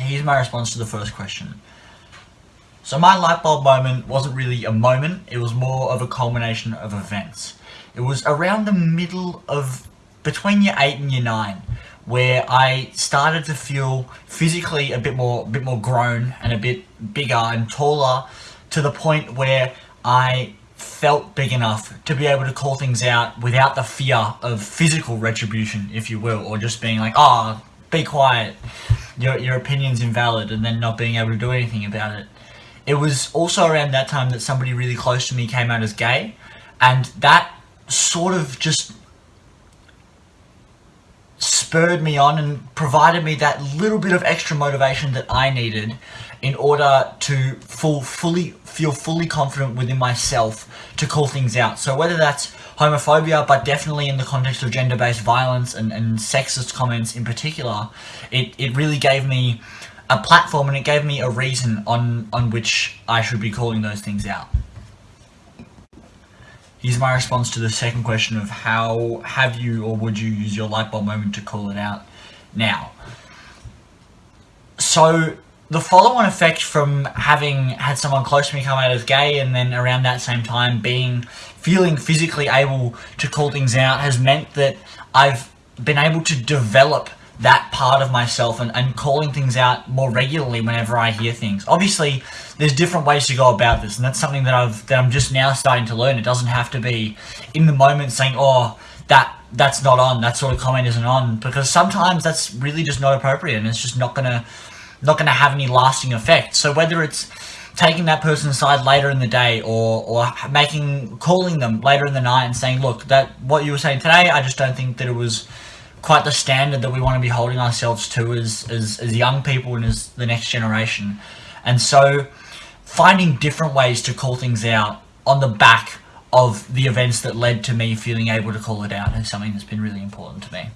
here's my response to the first question. So my light bulb moment wasn't really a moment, it was more of a culmination of events. It was around the middle of, between year 8 and year 9, where I started to feel physically a bit more, bit more grown and a bit bigger and taller to the point where I felt big enough to be able to call things out without the fear of physical retribution, if you will, or just being like, oh, be quiet, your, your opinion's invalid, and then not being able to do anything about it. It was also around that time that somebody really close to me came out as gay, and that sort of just spurred me on and provided me that little bit of extra motivation that I needed in order to full, fully feel fully confident within myself to call things out. So whether that's homophobia, but definitely in the context of gender-based violence and, and sexist comments in particular, it, it really gave me a platform and it gave me a reason on, on which I should be calling those things out. Here's my response to the second question of how have you or would you use your light bulb moment to call it out now. So the follow-on effect from having had someone close to me come out as gay and then around that same time being feeling physically able to call things out has meant that I've been able to develop that part of myself and, and calling things out more regularly whenever I hear things. Obviously, there's different ways to go about this, and that's something that I've that I'm just now starting to learn. It doesn't have to be in the moment saying, "Oh, that that's not on. That sort of comment isn't on," because sometimes that's really just not appropriate, and it's just not gonna not gonna have any lasting effect. So whether it's taking that person aside later in the day or or making calling them later in the night and saying, "Look, that what you were saying today, I just don't think that it was." Quite the standard that we want to be holding ourselves to as, as, as young people and as the next generation. And so finding different ways to call things out on the back of the events that led to me feeling able to call it out is something that's been really important to me.